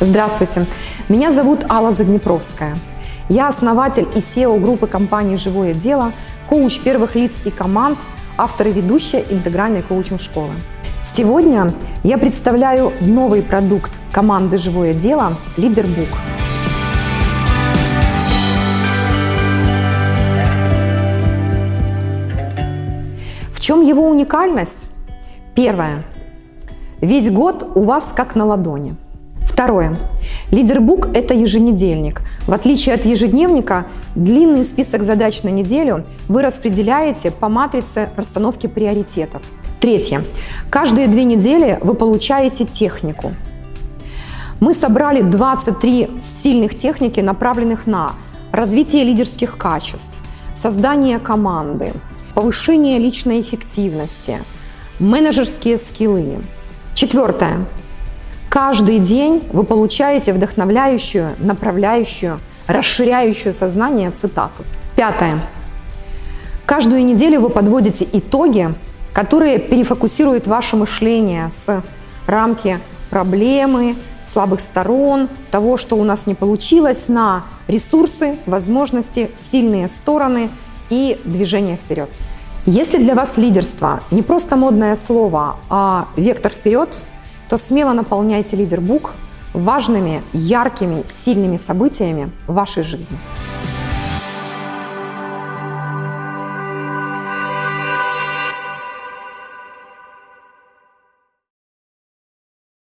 Здравствуйте, меня зовут Алла Заднепровская. Я основатель и SEO группы компании «Живое дело», коуч первых лиц и команд, автор и ведущая интегральной коучинг-школы. Сегодня я представляю новый продукт команды «Живое дело» «Лидербук». В чем его уникальность? Первое. Весь год у вас как на ладони – Второе. Лидербук – это еженедельник. В отличие от ежедневника, длинный список задач на неделю вы распределяете по матрице расстановки приоритетов. Третье. Каждые две недели вы получаете технику. Мы собрали 23 сильных техники, направленных на развитие лидерских качеств, создание команды, повышение личной эффективности, менеджерские скиллы. Четвертое. Каждый день вы получаете вдохновляющую, направляющую, расширяющую сознание цитату. Пятое. Каждую неделю вы подводите итоги, которые перефокусируют ваше мышление с рамки проблемы, слабых сторон, того, что у нас не получилось, на ресурсы, возможности, сильные стороны и движение вперед. Если для вас лидерство не просто модное слово, а вектор вперед – то смело наполняйте лидербук важными, яркими, сильными событиями вашей жизни.